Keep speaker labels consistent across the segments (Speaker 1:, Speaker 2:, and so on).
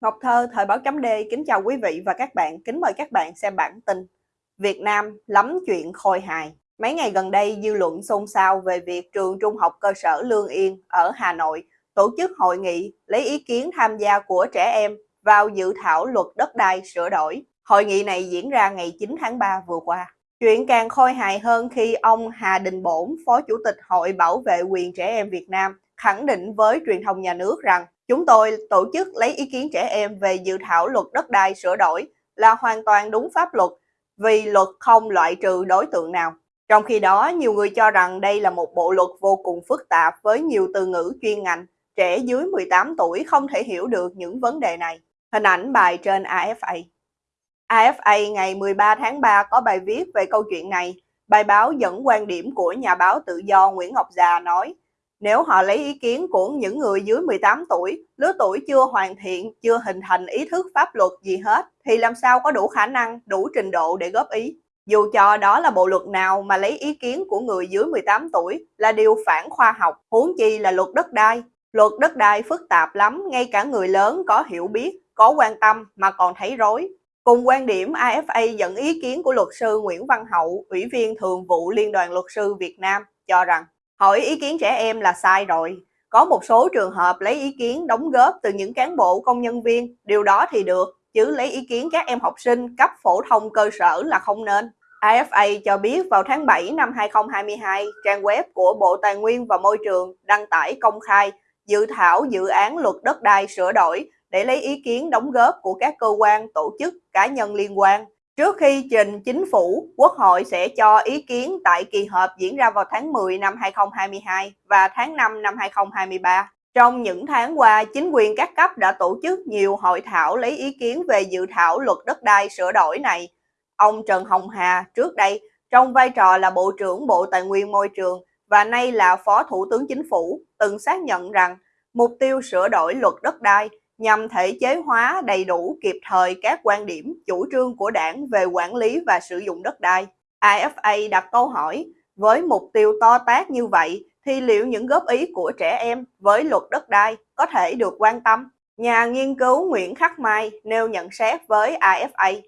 Speaker 1: Ngọc Thơ, Thời báo chấm D, kính chào quý vị và các bạn, kính mời các bạn xem bản tin. Việt Nam lắm chuyện khôi hài. Mấy ngày gần đây, dư luận xôn xao về việc trường trung học cơ sở Lương Yên ở Hà Nội tổ chức hội nghị lấy ý kiến tham gia của trẻ em vào dự thảo luật đất đai sửa đổi. Hội nghị này diễn ra ngày 9 tháng 3 vừa qua. Chuyện càng khôi hài hơn khi ông Hà Đình Bổn, Phó Chủ tịch Hội Bảo vệ quyền trẻ em Việt Nam, khẳng định với truyền thông nhà nước rằng Chúng tôi tổ chức lấy ý kiến trẻ em về dự thảo luật đất đai sửa đổi là hoàn toàn đúng pháp luật vì luật không loại trừ đối tượng nào. Trong khi đó, nhiều người cho rằng đây là một bộ luật vô cùng phức tạp với nhiều từ ngữ chuyên ngành, trẻ dưới 18 tuổi không thể hiểu được những vấn đề này. Hình ảnh bài trên AFA. AFA ngày 13 tháng 3 có bài viết về câu chuyện này. Bài báo dẫn quan điểm của nhà báo tự do Nguyễn Ngọc Già nói, nếu họ lấy ý kiến của những người dưới 18 tuổi, lứa tuổi chưa hoàn thiện, chưa hình thành ý thức pháp luật gì hết, thì làm sao có đủ khả năng, đủ trình độ để góp ý. Dù cho đó là bộ luật nào mà lấy ý kiến của người dưới 18 tuổi là điều phản khoa học, huống chi là luật đất đai. Luật đất đai phức tạp lắm, ngay cả người lớn có hiểu biết, có quan tâm mà còn thấy rối. Cùng quan điểm AFA dẫn ý kiến của luật sư Nguyễn Văn Hậu, Ủy viên Thường vụ Liên đoàn Luật sư Việt Nam, cho rằng Hỏi ý kiến trẻ em là sai rồi. Có một số trường hợp lấy ý kiến đóng góp từ những cán bộ công nhân viên, điều đó thì được, chứ lấy ý kiến các em học sinh cấp phổ thông cơ sở là không nên. AFA cho biết vào tháng 7 năm 2022, trang web của Bộ Tài nguyên và Môi trường đăng tải công khai dự thảo dự án luật đất đai sửa đổi để lấy ý kiến đóng góp của các cơ quan, tổ chức, cá nhân liên quan. Trước khi trình chính phủ, Quốc hội sẽ cho ý kiến tại kỳ họp diễn ra vào tháng 10 năm 2022 và tháng 5 năm 2023. Trong những tháng qua, chính quyền các cấp đã tổ chức nhiều hội thảo lấy ý kiến về dự thảo luật đất đai sửa đổi này. Ông Trần Hồng Hà trước đây trong vai trò là Bộ trưởng Bộ Tài nguyên Môi trường và nay là Phó Thủ tướng Chính phủ từng xác nhận rằng mục tiêu sửa đổi luật đất đai nhằm thể chế hóa đầy đủ kịp thời các quan điểm, chủ trương của đảng về quản lý và sử dụng đất đai. IFA đặt câu hỏi, với mục tiêu to tác như vậy thì liệu những góp ý của trẻ em với luật đất đai có thể được quan tâm? Nhà nghiên cứu Nguyễn Khắc Mai nêu nhận xét với IFA.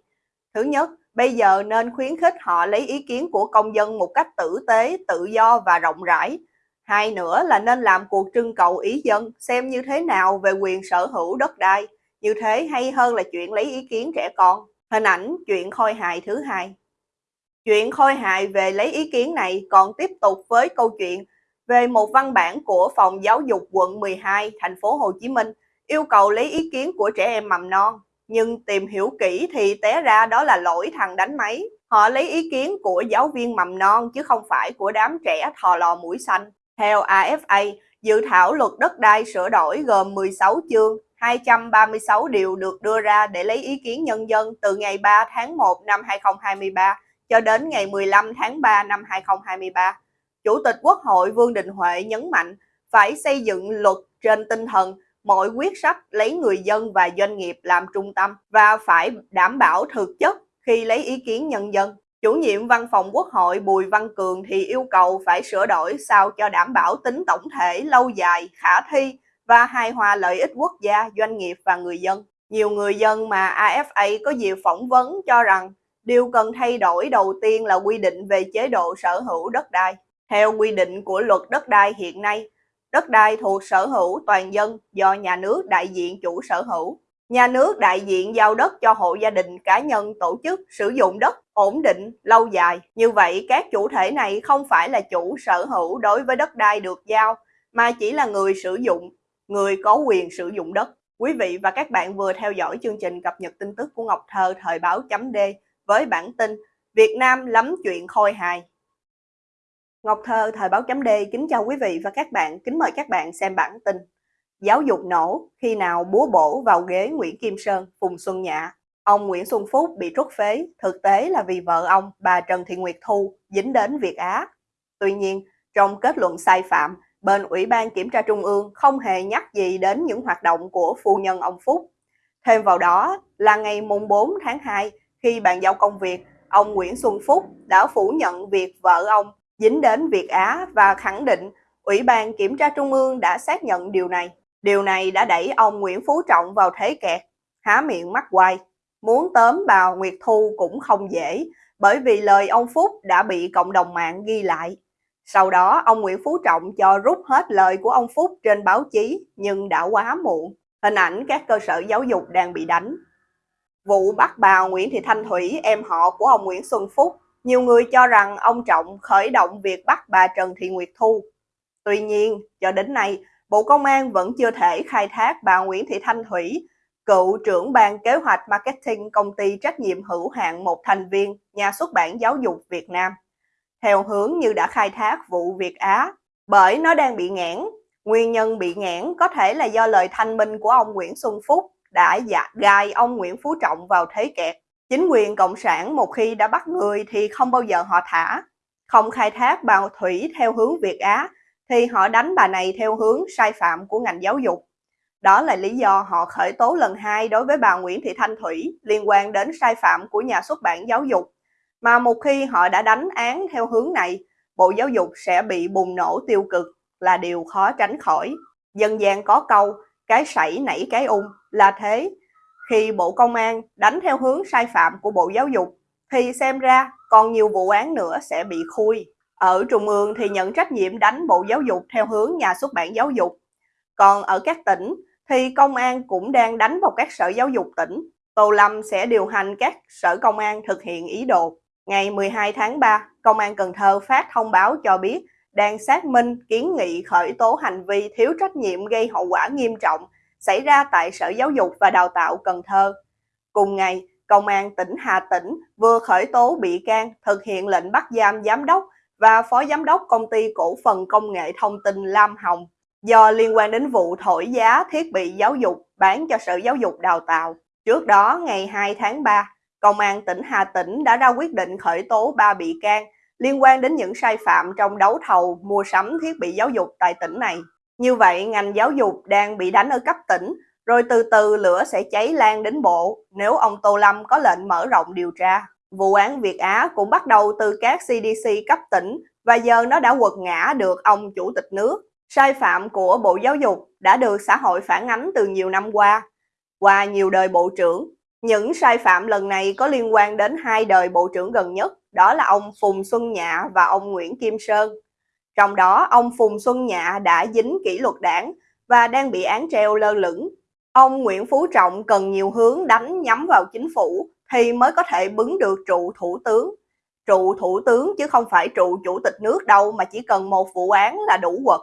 Speaker 1: Thứ nhất, bây giờ nên khuyến khích họ lấy ý kiến của công dân một cách tử tế, tự do và rộng rãi, Hai nữa là nên làm cuộc trưng cầu ý dân, xem như thế nào về quyền sở hữu đất đai. Như thế hay hơn là chuyện lấy ý kiến trẻ con. Hình ảnh chuyện khôi hài thứ hai. Chuyện khôi hài về lấy ý kiến này còn tiếp tục với câu chuyện về một văn bản của Phòng Giáo dục quận 12 thành phố Hồ Chí Minh, yêu cầu lấy ý kiến của trẻ em mầm non. Nhưng tìm hiểu kỹ thì té ra đó là lỗi thằng đánh máy. Họ lấy ý kiến của giáo viên mầm non chứ không phải của đám trẻ thò lò mũi xanh. Theo AFA, dự thảo luật đất đai sửa đổi gồm 16 chương, 236 điều được đưa ra để lấy ý kiến nhân dân từ ngày 3 tháng 1 năm 2023 cho đến ngày 15 tháng 3 năm 2023. Chủ tịch Quốc hội Vương Đình Huệ nhấn mạnh phải xây dựng luật trên tinh thần mọi quyết sách lấy người dân và doanh nghiệp làm trung tâm và phải đảm bảo thực chất khi lấy ý kiến nhân dân. Chủ nhiệm văn phòng Quốc hội Bùi Văn Cường thì yêu cầu phải sửa đổi sao cho đảm bảo tính tổng thể lâu dài, khả thi và hài hòa lợi ích quốc gia, doanh nghiệp và người dân. Nhiều người dân mà AFA có dịp phỏng vấn cho rằng điều cần thay đổi đầu tiên là quy định về chế độ sở hữu đất đai. Theo quy định của luật đất đai hiện nay, đất đai thuộc sở hữu toàn dân do nhà nước đại diện chủ sở hữu. Nhà nước đại diện giao đất cho hộ gia đình, cá nhân, tổ chức sử dụng đất ổn định, lâu dài. Như vậy, các chủ thể này không phải là chủ sở hữu đối với đất đai được giao, mà chỉ là người sử dụng, người có quyền sử dụng đất. Quý vị và các bạn vừa theo dõi chương trình cập nhật tin tức của Ngọc Thơ thời báo chấm D với bản tin Việt Nam lắm chuyện khôi hài. Ngọc Thơ thời báo chấm D kính chào quý vị và các bạn, kính mời các bạn xem bản tin. Giáo dục nổ khi nào búa bổ vào ghế Nguyễn Kim Sơn, Phùng Xuân Nhạ. Ông Nguyễn Xuân Phúc bị trút phế, thực tế là vì vợ ông, bà Trần Thị Nguyệt Thu, dính đến Việt Á. Tuy nhiên, trong kết luận sai phạm, bên Ủy ban Kiểm tra Trung ương không hề nhắc gì đến những hoạt động của phu nhân ông Phúc. Thêm vào đó là ngày mùng 4 tháng 2, khi bàn giao công việc, ông Nguyễn Xuân Phúc đã phủ nhận việc vợ ông dính đến Việt Á và khẳng định Ủy ban Kiểm tra Trung ương đã xác nhận điều này. Điều này đã đẩy ông Nguyễn Phú Trọng vào thế kẹt há miệng mắt quay. Muốn tóm bà Nguyệt Thu cũng không dễ, bởi vì lời ông Phúc đã bị cộng đồng mạng ghi lại. Sau đó, ông Nguyễn Phú Trọng cho rút hết lời của ông Phúc trên báo chí, nhưng đã quá muộn. Hình ảnh các cơ sở giáo dục đang bị đánh. Vụ bắt bà Nguyễn Thị Thanh Thủy, em họ của ông Nguyễn Xuân Phúc, nhiều người cho rằng ông Trọng khởi động việc bắt bà Trần Thị Nguyệt Thu. Tuy nhiên, cho đến nay, Bộ Công an vẫn chưa thể khai thác bà Nguyễn Thị Thanh Thủy, cựu trưởng ban kế hoạch marketing công ty trách nhiệm hữu hạn một thành viên nhà xuất bản giáo dục Việt Nam, theo hướng như đã khai thác vụ Việt Á, bởi nó đang bị nghẽn. Nguyên nhân bị nghẽn có thể là do lời thanh minh của ông Nguyễn Xuân Phúc đã dạ gai ông Nguyễn Phú Trọng vào thế kẹt. Chính quyền Cộng sản một khi đã bắt người thì không bao giờ họ thả. Không khai thác bà Thủy theo hướng Việt Á thì họ đánh bà này theo hướng sai phạm của ngành giáo dục. Đó là lý do họ khởi tố lần hai đối với bà Nguyễn Thị Thanh Thủy liên quan đến sai phạm của nhà xuất bản giáo dục. Mà một khi họ đã đánh án theo hướng này, Bộ Giáo dục sẽ bị bùng nổ tiêu cực là điều khó tránh khỏi. Dân gian có câu, cái sảy nảy cái ung là thế. Khi Bộ Công an đánh theo hướng sai phạm của Bộ Giáo dục, thì xem ra còn nhiều vụ án nữa sẽ bị khui. Ở Trung ương thì nhận trách nhiệm đánh Bộ Giáo dục theo hướng nhà xuất bản giáo dục. Còn ở các tỉnh thì công an cũng đang đánh vào các sở giáo dục tỉnh. Tô Lâm sẽ điều hành các sở công an thực hiện ý đồ. Ngày 12 tháng 3, Công an Cần Thơ phát thông báo cho biết đang xác minh kiến nghị khởi tố hành vi thiếu trách nhiệm gây hậu quả nghiêm trọng xảy ra tại Sở Giáo dục và Đào tạo Cần Thơ. Cùng ngày, Công an tỉnh Hà Tĩnh vừa khởi tố bị can thực hiện lệnh bắt giam giám đốc và phó giám đốc công ty cổ phần công nghệ thông tin Lam Hồng do liên quan đến vụ thổi giá thiết bị giáo dục bán cho Sở Giáo dục Đào tạo. Trước đó, ngày 2 tháng 3, Công an tỉnh Hà Tĩnh đã ra quyết định khởi tố 3 bị can liên quan đến những sai phạm trong đấu thầu mua sắm thiết bị giáo dục tại tỉnh này. Như vậy, ngành giáo dục đang bị đánh ở cấp tỉnh, rồi từ từ lửa sẽ cháy lan đến bộ nếu ông Tô Lâm có lệnh mở rộng điều tra. Vụ án Việt Á cũng bắt đầu từ các CDC cấp tỉnh và giờ nó đã quật ngã được ông chủ tịch nước. Sai phạm của Bộ Giáo dục đã được xã hội phản ánh từ nhiều năm qua. Qua nhiều đời bộ trưởng, những sai phạm lần này có liên quan đến hai đời bộ trưởng gần nhất, đó là ông Phùng Xuân Nhạ và ông Nguyễn Kim Sơn. Trong đó, ông Phùng Xuân Nhạ đã dính kỷ luật đảng và đang bị án treo lơ lửng. Ông Nguyễn Phú Trọng cần nhiều hướng đánh nhắm vào chính phủ thì mới có thể bứng được trụ thủ tướng. Trụ thủ tướng chứ không phải trụ chủ tịch nước đâu mà chỉ cần một vụ án là đủ quật.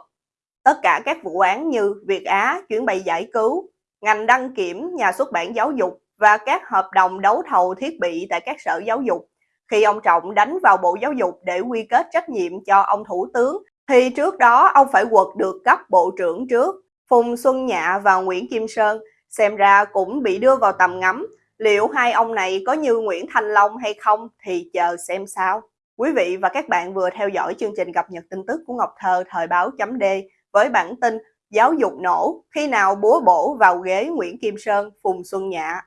Speaker 1: Tất cả các vụ án như Việt Á, chuyến bay giải cứu, ngành đăng kiểm, nhà xuất bản giáo dục và các hợp đồng đấu thầu thiết bị tại các sở giáo dục. Khi ông Trọng đánh vào Bộ Giáo dục để quy kết trách nhiệm cho ông Thủ tướng, thì trước đó ông phải quật được cấp Bộ trưởng trước. Phùng Xuân Nhạ và Nguyễn Kim Sơn xem ra cũng bị đưa vào tầm ngắm. Liệu hai ông này có như Nguyễn Thanh Long hay không thì chờ xem sao. Quý vị và các bạn vừa theo dõi chương trình cập nhật tin tức của Ngọc Thơ thời báo chấm D với bản tin Giáo dục nổ khi nào búa bổ vào ghế Nguyễn Kim Sơn, Phùng Xuân Nhạ.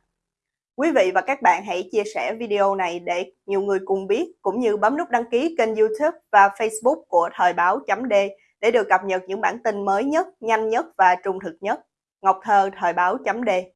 Speaker 1: Quý vị và các bạn hãy chia sẻ video này để nhiều người cùng biết, cũng như bấm nút đăng ký kênh youtube và facebook của Thời báo chấm D để được cập nhật những bản tin mới nhất, nhanh nhất và trung thực nhất. Ngọc Thơ, Thời báo chấm D